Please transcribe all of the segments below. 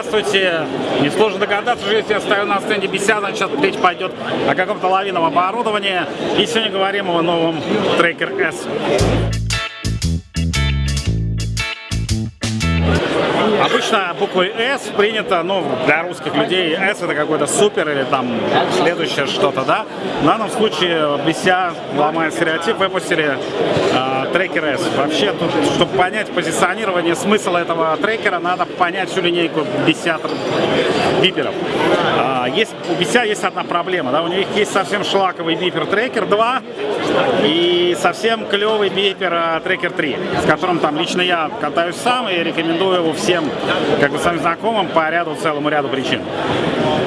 Здравствуйте! Несложно догадаться, что если я стою на стенде Беся, значит сейчас речь пойдет о каком-то лавиновом оборудовании. И сегодня говорим о новом Tracker S. Обычно буквой S принято, ну, для русских людей S это какой-то супер или там следующее что-то, да. В данном случае Беся ломает стереотип, выпустили э, трекер S. Вообще, тут, чтобы понять позиционирование, смысл этого трекера, надо понять всю линейку Беся биперов. Э, есть, у Беся есть одна проблема, да, у них есть совсем шлаковый бипер трекер 2 и совсем клевый бипер э, трекер 3, с которым там лично я катаюсь сам и рекомендую его всем как бы своим знакомым по ряду, целому ряду причин.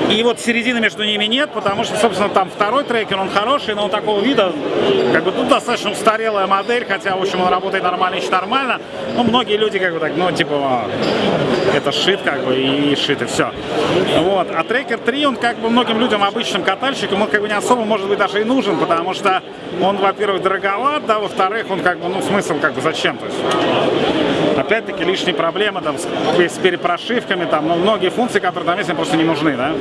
И вот середины между ними нет, потому что, собственно, там второй трекер, он хороший, но он такого вида, как бы тут достаточно устарелая модель, хотя, в общем, он работает нормально, еще нормально. Ну, многие люди, как бы так, ну, типа, это шит, как бы, и шит, и все. Вот. А трекер 3, он, как бы, многим людям, обычным катальщикам, он, как бы, не особо, может быть, даже и нужен, потому что он, во-первых, дороговат, да, во-вторых, он, как бы, ну, смысл, как бы, зачем, то есть опять-таки лишние проблемы там, с, с перепрошивками, там, ну, многие функции, которые там есть, просто не нужны. Да?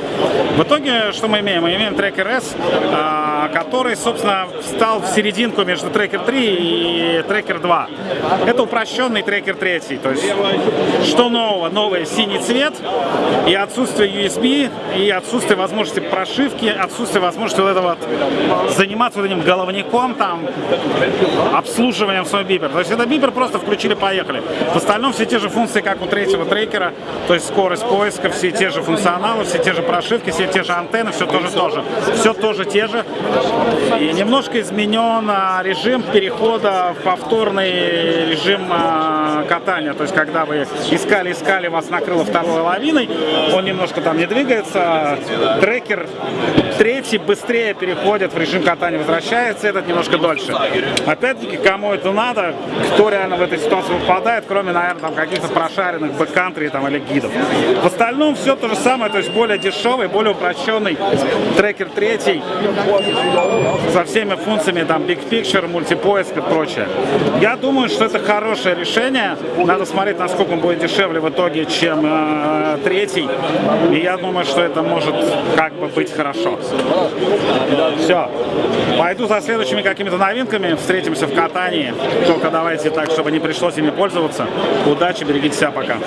В итоге, что мы имеем? Мы имеем трекер S, а, который, собственно, встал в серединку между трекер 3 и трекер 2. Это упрощенный трекер 3. То есть, что нового? Новый синий цвет и отсутствие USB, и отсутствие возможности прошивки, отсутствие возможности вот этого вот, заниматься вот этим головником, там, обслуживанием своего бипера. То есть, это бипер просто включили-поехали. В остальном все те же функции, как у третьего трекера, то есть скорость поиска, все те же функционалы, все те же прошивки, все те же антенны, все тоже тоже. Все тоже те же. И немножко изменен а, режим перехода в повторный режим а, катания. То есть когда вы искали-искали, вас накрыло второй лавиной, он немножко там не двигается. Трекер третий быстрее переходит в режим катания, возвращается, этот немножко дольше. Опять-таки, кому это надо, кто реально в этой ситуации выпадает, кроме, наверное, там каких-то прошаренных бэккантри там или гидов. В остальном все то же самое, то есть более дешевый, более упрощенный трекер третий со всеми функциями там Big Picture, мультипоиск и прочее. Я думаю, что это хорошее решение. Надо смотреть, насколько он будет дешевле в итоге, чем э, третий. И я думаю, что это может как бы быть хорошо. Все. Пойду за следующими какими-то новинками. Встретимся в катании. Только давайте так, чтобы не пришлось ими пользоваться. Удачи, берегите себя, пока.